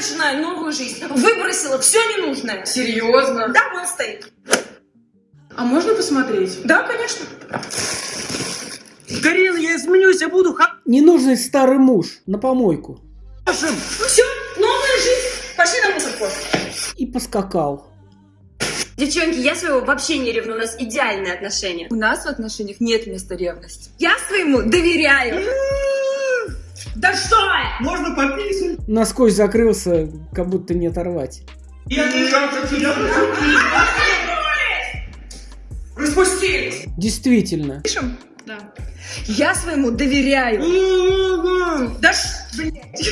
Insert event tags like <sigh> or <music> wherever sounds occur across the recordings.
начинаю новую жизнь. Выбросила все ненужное. Серьезно? Да, вон стоит. А можно посмотреть? Да, конечно. Карина, я изменюсь, я буду Ненужный старый муж на помойку. Ну все, новая жизнь. Пошли на мусорку. И поскакал. Девчонки, я своего вообще не ревну, у нас идеальные отношения. У нас в отношениях нет места ревности. Я своему доверяю. Да что? Можно пописать. Насквозь закрылся, как будто не оторвать. Я не Распустились! Действительно. Пишем? Да. Я своему доверяю. Да ш... блядь.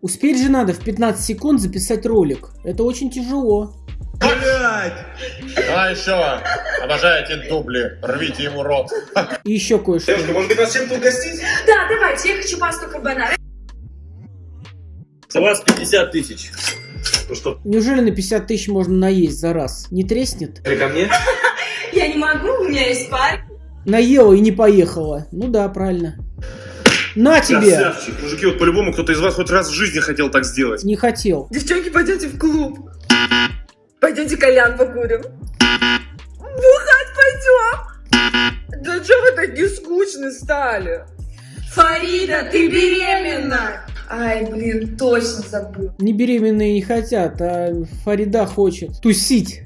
Успеть же надо в 15 секунд записать ролик. Это очень тяжело. Блять! А еще, обожаю эти дубли, рвите ему рот. И еще кое-что. Девушка, может быть, нас чем-то угостить? Да, давайте, я хочу пасту карбонара. С вас 50 тысяч. Ну что, Неужели на 50 тысяч можно наесть за раз? Не треснет? или ко мне? <laughs> Я не могу, у меня есть парень. Наела и не поехала. Ну да, правильно. На тебе! Красавчик. Мужики, вот по-любому кто-то из вас хоть раз в жизни хотел так сделать. Не хотел. Девчонки, пойдемте в клуб. Пойдемте кальян покурим. Бухать пойдем. Да что вы такие скучные стали? Фарида, ты беременна. Ай, блин, точно забыл. Не беременные не хотят, а Фарида хочет тусить.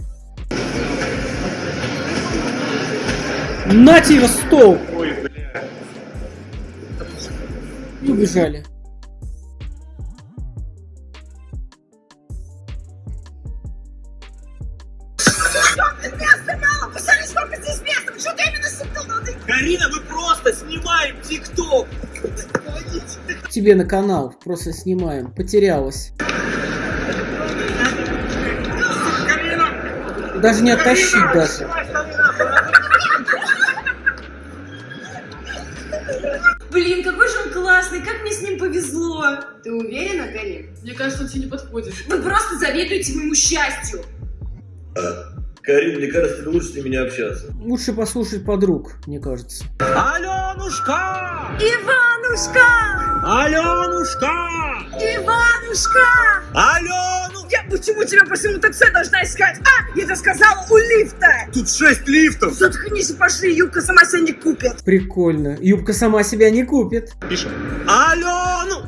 На тебе стол! Ой, бля. И убежали. Тебе на канал просто снимаем. Потерялась. Даже не оттащить даже. Блин, какой же он классный, как мне с ним повезло. Ты уверена, Карин? Мне кажется, он тебе не подходит. Вы просто завидуете моему счастью. Карин, мне кажется, лучше с ними не общаться. Лучше послушать подруг, мне кажется. Аленушка! Иванушка! Аленушка! Иванушка! Алену! Я почему тебя по всему такси должна искать? А, я это сказала у лифта! Тут 6 лифтов. Заткнись и пошли, юбка сама себя не купит. Прикольно. Юбка сама себя не купит. Пишем. Алену!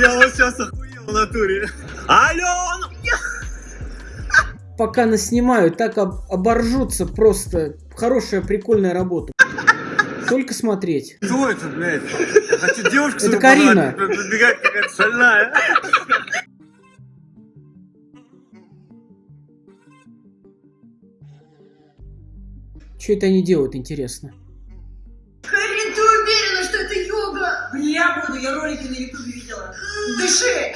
Я вот сейчас охуел в натуре. Алену! Пока наснимают, так об- оборжутся просто. Хорошая, прикольная работа. Только смотреть. Кто это, блядь? Я хочу девушку Это Карина. Подбегает какая-то шальная. Что это они делают, интересно? Карин, ты уверена, что это йога? Я буду, я ролики на ютубе видела. Дыши!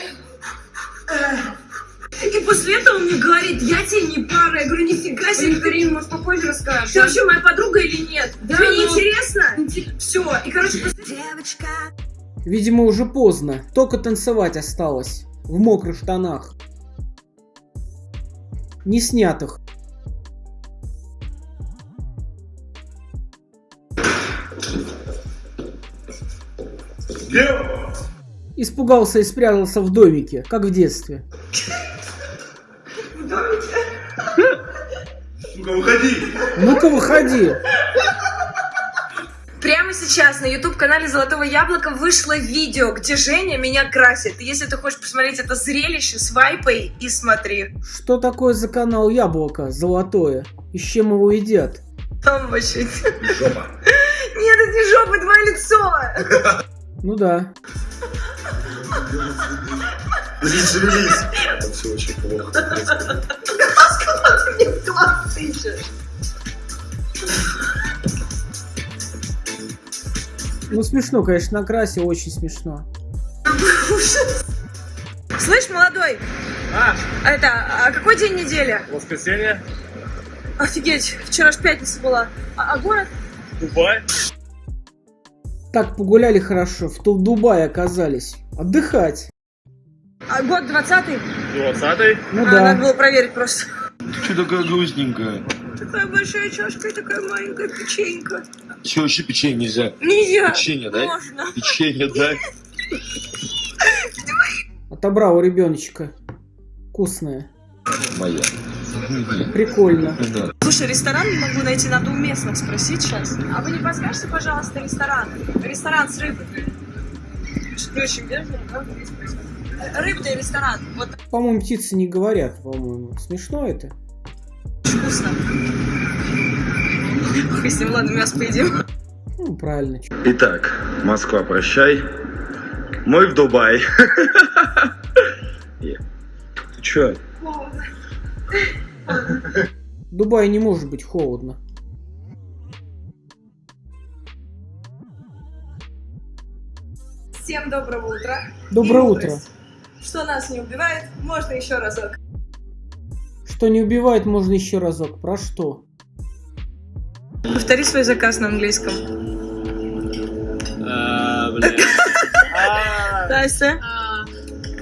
И после этого он мне говорит, я тебе не пара. Я говорю, нифига себе, Карин, может, попозже расскажешь. Ты вообще моя подруга или нет? Да, Тебе не ну- интересно? Все. И, короче, после... Видимо, уже поздно. Только танцевать осталось. В мокрых штанах. Не снятых. Лево! Испугался и спрятался в домике, как в детстве. <laughs> Сука, выходи! Ну-ка, выходи. Прямо сейчас на YouTube-канале Золотого Яблока вышло видео, где Женя меня красит. Если ты хочешь посмотреть это зрелище, свайпай и смотри. Что такое за канал Яблоко золотое? И с чем его едят? Там вообще... Жопа. Нет, это не жопа, твое лицо! Ну да. Зашевелись. Это все очень плохо. Ты мне в глаз тычешь. Ну смешно, конечно, накрасил, очень смешно. Слышь, молодой, А, это, а какой день недели? воскресенье, Офигеть, вчера ж пятница была. А, а город? Дубай. Так погуляли хорошо, в Тул- Дубае оказались. Отдыхать. А год 20-й? 20 Ну а, да. надо было проверить просто. Что такая грустненькая? Такая большая чашка и такая маленькая печенька. Че, вообще печенье нельзя? Нельзя. Печенье дай. Можно. Печенье дай. Отобрал у ребеночка. Вкусное. Моя. Прикольно. Слушай, ресторан не могу найти, надо у местных спросить сейчас. А вы не подскажете, пожалуйста, ресторан? Ресторан с рыбой. Рыбный ресторан. Вот По-моему, птицы не говорят, по-моему. Смешно это? вкусно. Ним, ладно, мясо поедим. Ну, правильно. Итак, Москва, прощай. Мы в Дубай. Ты чё? В Дубае не может быть холодно. Всем доброго утра. Доброе И утро. мудрость. Что нас не убивает, можно еще разок. Что не убивает, можно еще разок. Про что? Повтори свой заказ на английском. А, бля. <laughs> А, Настя.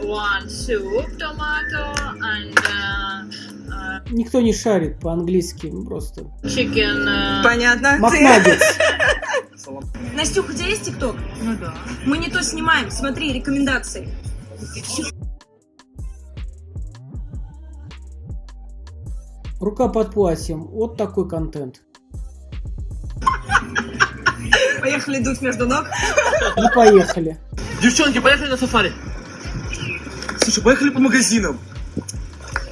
one soup tomato and uh, uh, Никто не шарит по-английски, просто. chicken. Понятно. Макнаггетс. Настюх, у тебя есть ТикТок? ну да. Мы не то снимаем. Смотри, рекомендации. Рука под платьем. Вот такой контент. Поехали дуть между ног. Ну, поехали. Девчонки, поехали на сафари. Слушай, поехали по магазинам.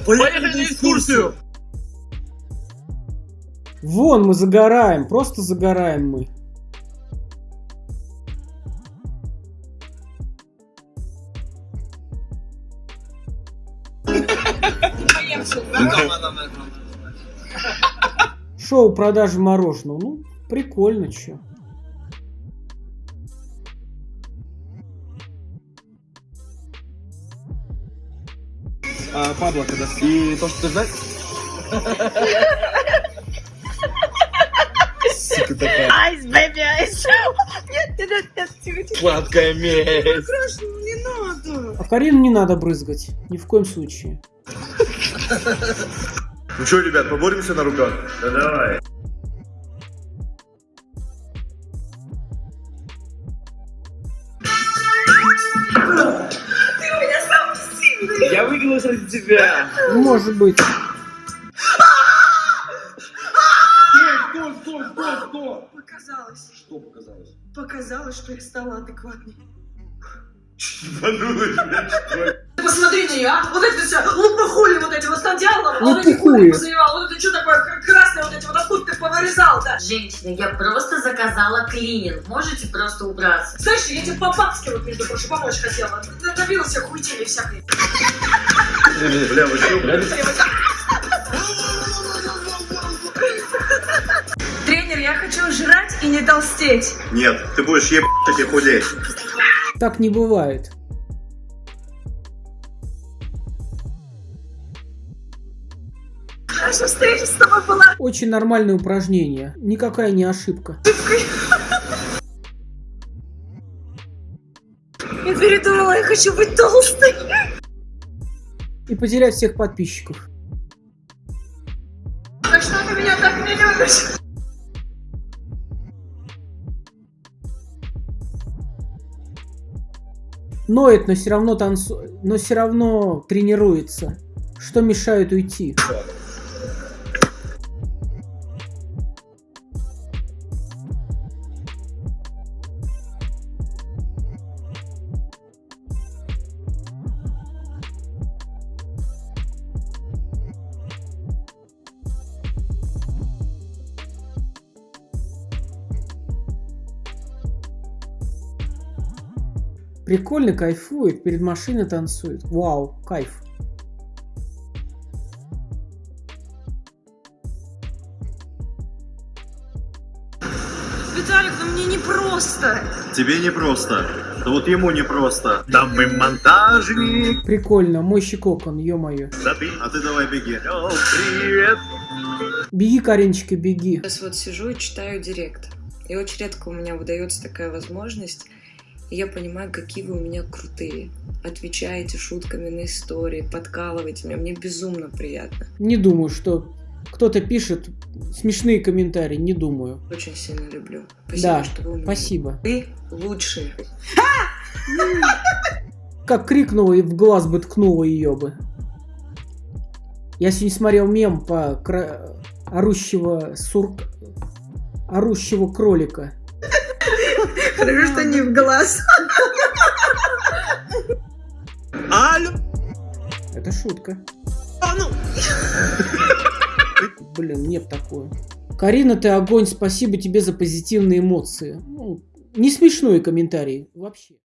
Поехали на экскурсию. Вон, мы загораем. Просто загораем мы. Шоу продажи мороженого. Ну, прикольно, чё. А, Пабло, когда... И то, что ты ждать? Сука такая. Ice, baby, ice. нет, нет, нет, нет, тихо, тихо. Сладкая месть. Не надо. А Карину не надо брызгать. Ни в коем случае. <laughs> Ну что, ребят, поборемся на руках? Да давай. Я выиграл ради тебя. Может быть. Стой, стой, стой, стой. Показалось. Что показалось? Показалось, что я стала адекватной. Ебанулась, блядь, что ли? Посмотри на нее, а? Вот это все, лопухули вот эти вот стадиаловы, Ну, вот эти хули позаевал, вот это что такое красное вот эти вот, откуда ты повырезал-то? Женщина, я просто заказала клининг. Можете просто убраться? Знаешь, я тебе по-бабски вот, между прочим, помочь хотела. Добилась я хуйтели всякой. Бля, вы что, блядь? Тренер, я хочу жрать и не толстеть. Нет, ты будешь ебать и худеть. Так не бывает. Наша встреча с тобой была Очень нормальное упражнение. Никакая не ошибка. Я передумала, я хочу быть толстой. И потерять всех подписчиков. За что ты меня так не любишь? Ноет, но все равно танцу... но все равно тренируется. Что мешает уйти? Прикольно кайфует, перед машиной танцует. Вау, кайф. Виталик, ну мне не просто. Тебе не просто. Да вот ему не просто. Там мы монтажник. Прикольно, мой щекокон, ё-моё. А ты давай беги. Привет. Беги, Кариночка, беги. Сейчас вот сижу и читаю директ. И очень редко у меня выдается такая возможность. И я понимаю, какие вы у меня крутые. Отвечаете шутками на истории, подкалываете меня. Мне безумно приятно. Не думаю, что кто-то пишет смешные комментарии, не думаю. Очень сильно люблю. Спасибо, Да, что вы у меня. Спасибо. Вы лучшие. <laughs> как крикнула и в глаз бы ткнула ее бы. Я сегодня смотрел мем по кра- орущего сурк... орущего кролика. Хорошо, что не в глаз. Алло, Это шутка. ну, Блин, нет такое. Карина, ты огонь, спасибо тебе за позитивные эмоции. Ну, не смешной комментарий вообще.